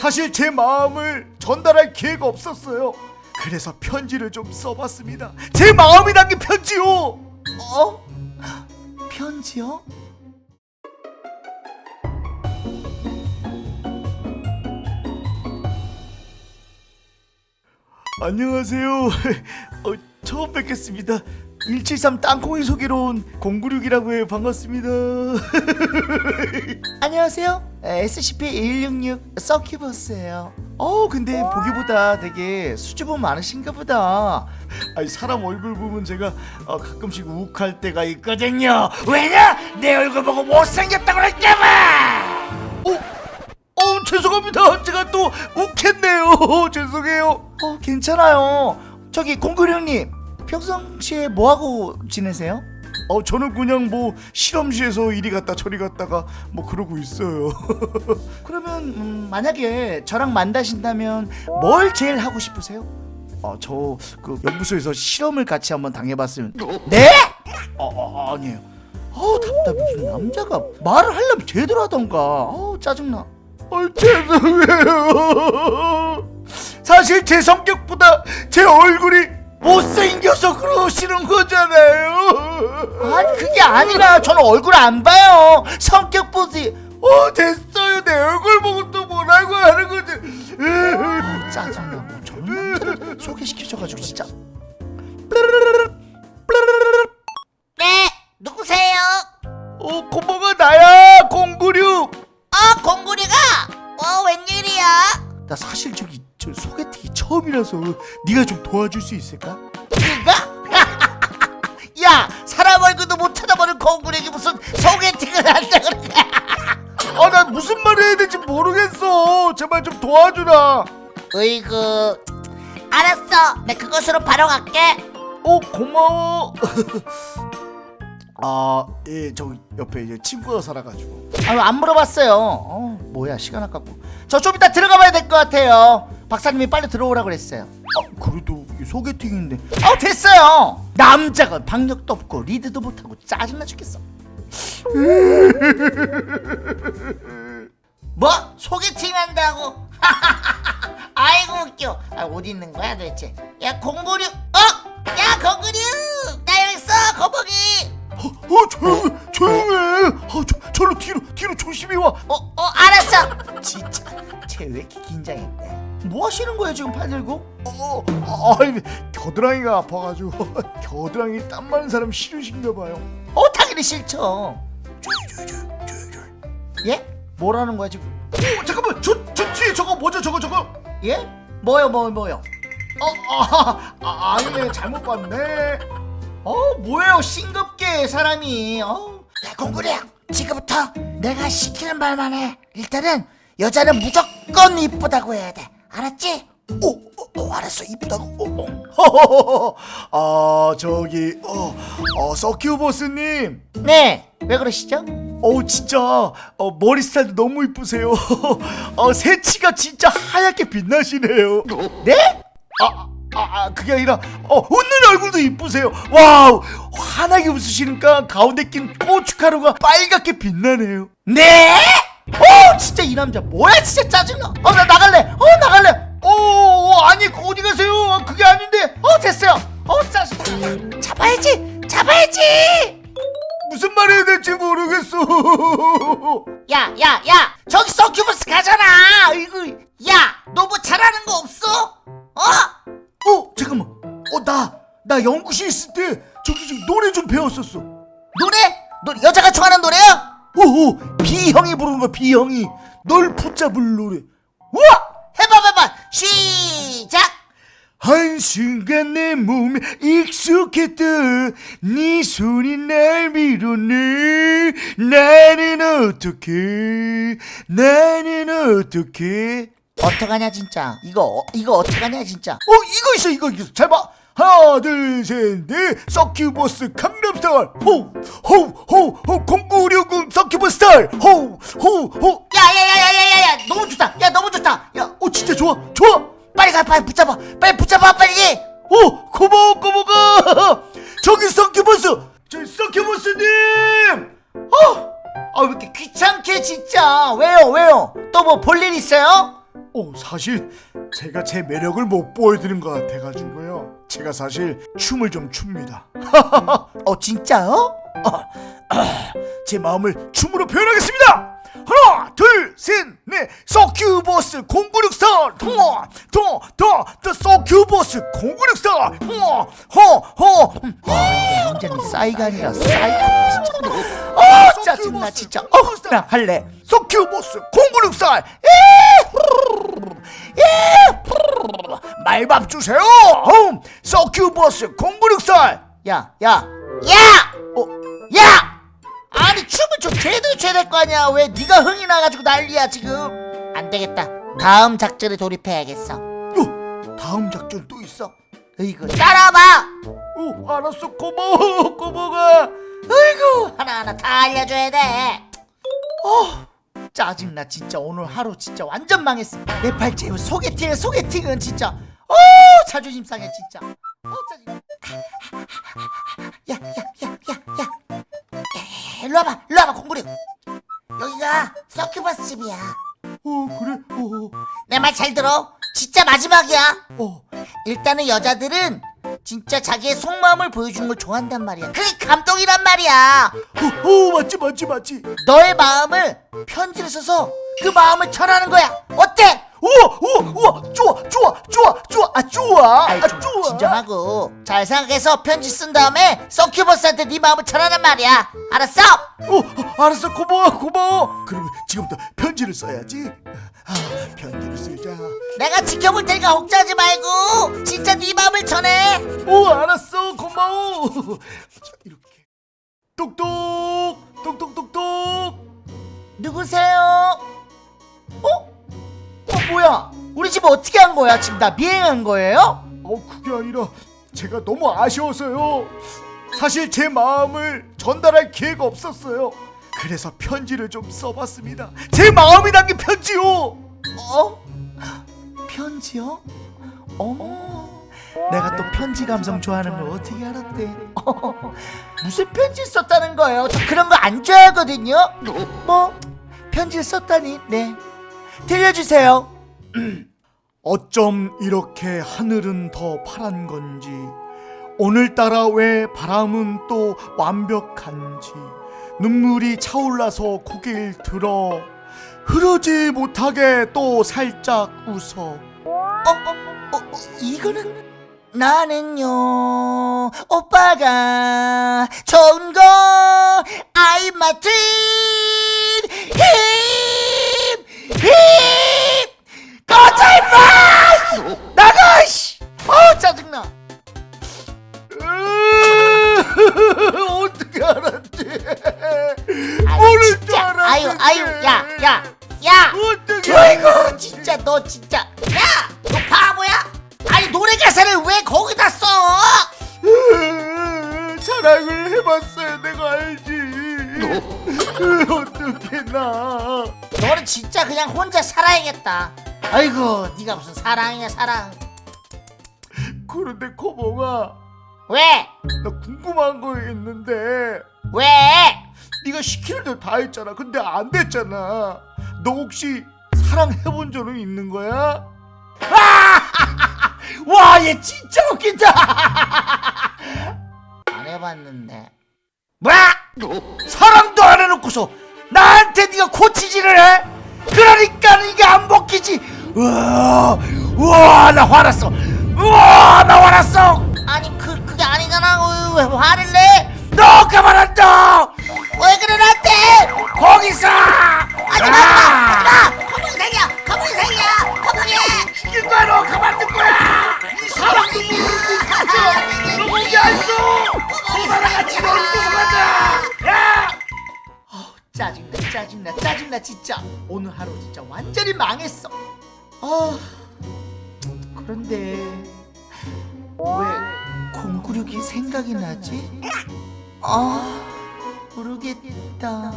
사실 제 마음을 전달할 기회가 없었어요. 그래서 편지를 좀 써봤습니다. 제 마음이 담긴 편지요. 어? 편지요? 안녕하세요. 어, 처음 뵙겠습니다. 173 땅콩이 소개로 온 096이라고 해요. 반갑습니다. 안녕하세요. SCP-166 서큐버스예요. 어, 근데 보기보다 되게 수줍음 많으신가 보다. 아니 사람 얼굴 보면 제가 어, 가끔씩 욱할 때가 있거든요. 왜냐? 내 얼굴 보고 못생겼다고 그랬잖아! 어, 어 죄송합니다. 제가 또 욱했네요. 죄송해요. 어, 괜찮아요. 저기 공구령님, 평상시에 뭐하고 지내세요? 어 저는 그냥 뭐 실험실에서 이리 갔다 저리 갔다가 뭐 그러고 있어요. 그러면 음, 만약에 저랑 만나신다면 뭘 제일 하고 싶으세요? 아저 그 연구소에서 실험을 같이 한번 당해봤으면 네? 어, 어 아니에요. 어우 답답해 무슨 남자가 말을 하려면 제대로 하던가 어우 짜증나 어, 죄송해요. 사실 제 성격보다 제 얼굴이 못생겨서 그러시는 거잖아요. 아니 그게 아니라 저는 얼굴 안 봐요 성격 보지 어 됐어요. 내 얼굴 보고 또 뭐라고 하는 거지. 어, 짜증나 뭐 저런 남자를 소개시켜줘가지고 진짜 처음이라서 네가 좀 도와줄 수 있을까? 네가? 야, 사람 얼굴도 못 찾아보는 공구리기 무슨 소개팅을 한다 그래? 아나 무슨 말 해야 될지 모르겠어. 제발 좀 도와주라. 으이구. 알았어, 내 그것으로 바로 갈게. 어 고마워. 아, 예, 저 옆에 이제 친구가 살아가지고. 아유 안 물어봤어요 어 뭐야 시간 아깝고 저 좀 이따 들어가 봐야 될 것 같아요 박사님이 빨리 들어오라 그랬어요 아, 그래도 이 소개팅인데. 어 됐어요 남자가 박력도 없고 리드도 못하고 짜증나 죽겠어 뭐? 소개팅 한다고? 아이고 웃겨. 아, 어디 있는 거야 도대체? 야, 공구류. 어? 야, 공구류. 나 여기 있어, 거북이. 어, 어 조용해, 조용해. 어, 저, 저로 뒤로, 뒤로 조심히 와. 어, 어, 알았어. 진짜 쟤 왜 이렇게 긴장했대 뭐 하시는 거예요 지금 팔 들고 어, 어, 겨드랑이가 아파가지고 겨드랑이 땀 많은 사람 싫으신가 봐요. 어 당연히 싫죠. 예? 뭐라는 거야 지금 어, 잠깐만, 저, 저 뒤에 저거 뭐죠, 저거, 저거? 예? 뭐요 뭐 뭐요 어, 아, 아, 아니네, 잘못 봤네. 어 뭐예요 싱겁게 사람이 어 야, 공구리야. 지금부터 내가 시키는 말만 해. 일단은 여자는 무조건 이쁘다고 해야 돼. 알았지? 어, 어, 어 알았어, 이쁘다고. 어, 어. 아, 저기, 어, 어, 서큐버스님. 네, 왜 그러시죠? 어우 진짜 어, 머리 스타일도 너무 이쁘세요. 어, 새치가 진짜 하얗게 빛나시네요. 네? 아, 아, 아 그게 아니라 어, 웃는 얼굴도 이쁘세요. 와우 환하게 웃으시니까 가운데 낀 고춧가루가 빨갛게 빛나네요. 네? 어이 남자 뭐야 진짜 짜증나 어 나 나갈래 어 나갈래 어 아니 어디 가세요? 아, 그게 아닌데 어 됐어요 어 짜증나 잡아야지. 잡아야지. 무슨 말 해야 될지 모르겠어. 야, 야, 야. 저기 서큐버스 가잖아. 이거. 야, 너 뭐 잘하는 거 없어? 어? 어 잠깐만. 어나 나 연구실 있을 때 저기 저 노래 좀 배웠었어. 노래? 너 여자가 좋아하는 노래야? 오오 비형이 부르는 거야 비형이 널 붙잡을 노래. 우와! 해봐, 해봐. 시작. 한순간 내 몸에 익숙했다 네 손이 날 밀어내 나는 어떻게 나는 어떻게 어떡하냐 진짜 이거 어- 이거 어떡하냐 진짜 어 이거 있어 이거 있어 잘봐 하나 둘셋넷 서큐버스 강남스타일 호호호호 공구류군 서큐버스 스타일 호호호 야, 야, 야, 야, 야, 야, 야. 너무 좋다. 야, 너무 좋다. 야, 어 진짜 좋아 좋아 빨리 가, 빨리 붙잡아. 빨리 붙잡아, 빨리. 오 고마워 고마워 저기 서큐버스 저 서큐버스님 아왜 이렇게 귀찮게 진짜 왜요 왜요 또 뭐 볼 일 있어요? 어, 사실 제가 제 매력을 못 보여드린 것 같아가지고요. 제가 사실 춤을 좀 춥니다. 어 진짜요? 제 마음을 춤으로 표현하겠습니다. 하나, 둘, 셋, 넷, 서큐버스 0964, 하나, 더, 더, 더 서큐버스 0964, 하나, 허, 허, 음, 완전히 싸이가 아니라 싸이가 진짜 어 짜증나 진짜. 어나 할래. 서큐버스 0964, 말밥 주세요. 음, 서큐버스 0964. 야 야 야! 어, 야! 아니 춤을 좀 제대로 춰야 될 거 아니야 왜 네가 흥이 나가지고 난리야 지금 안 되겠다 다음 작전에 돌입해야겠어 요, 다음 작전 또 있어. 이거 따라와봐 오, 알았어, 고마워, 고마워. 아이고 하나하나 다 알려줘야 돼 짜증나 진짜 오늘 하루 진짜 완전 망했어. 내 팔찌 소개팅은 소개팅은 진짜 어 자존심 상해 진짜. 어 짜증나 야야야야야. 일로 와봐 일로 와봐 공부리. 여기가 서큐버스 집이야. 어, 그래, 어, 내 말 잘 들어. 진짜 마지막이야. 어. 일단은 여자들은 진짜 자기의 속마음을 보여주는 걸 좋아한단 말이야 그게 감동이란 말이야 어, 어, 맞지, 맞지, 맞지. 너의 마음을 편지를 써서 그 마음을 전하는 거야 어때? 우와, 우와, 우와, 좋아, 좋아, 좋아, 좋아, 아, 좋아, 아이 아, 좀 좋아. 진정하고 잘 생각해서 편지 쓴 다음에 서큐버스한테 네 마음을 전하란 말이야 알았어? 어, 어, 알았어, 고마워, 고마워. 그러면 지금부터 편지를 써야지. 아, 편지를 쓰자. 내가 지켜볼 테니까 걱정하지 말고 오, 알았어, 고마워. 자, 이렇게. 똑똑, 똑똑똑똑. 누구세요? 어? 어 뭐야 우리 집 어떻게 한 거야 지금 나 미행한 거예요? 어, 그게 아니라 제가 너무 아쉬워서요. 사실 제 마음을 전달할 기회가 없었어요. 그래서 편지를 좀 써봤습니다. 제 마음이 담긴 편지요. 어? 편지요? 어머 내가 또 편지 감성 좋아하는 걸 어떻게 알았대? 어, 무슨 편지 썼다는 거예요? 저 그런 거 안 좋아하거든요. 뭐? 편지를 썼다니? 네. 들려주세요. 어쩜 이렇게 하늘은 더 파란 건지 오늘따라 왜 바람은 또 완벽한지 눈물이 차올라서 고개를 들어 흐르지 못하게 또 살짝 웃어 어, 어, 어, 이거는 나는요 오빠가 좋은 거 I'm my dream 힘힘 꺼져 임 봤어야 내가 알지? 어떻게 나? 너는 진짜 그냥 혼자 살아야겠다. 아이고 네가 무슨 사랑이야 사랑. 그런데 코봉아 왜? 나 궁금한 거 있는데. 왜? 네가 시키는 대로 다 했잖아. 근데 안 됐잖아. 너 혹시 사랑해본 적은 있는 거야? 와 얘 진짜 웃긴다. 안 해봤는데 뭐야 사랑도 안 해놓고서 나한테 네가 고치지를 해? 그러니까 이게 안 먹히지. 우와 우와 나 화났어. 우와 나 화났어. 아니 그 그게 아니잖아. 왜, 왜 화를 내? 너 그만한다. 왜 그래 나한테? 거기서. 하지마 하지마 거북이 살이야 거북이 살이야 짜증나 짜증나 진짜. 오늘 하루 진짜 완전히 망했어. 아 그런데 왜 096이 생각이 나지? 아 모르겠다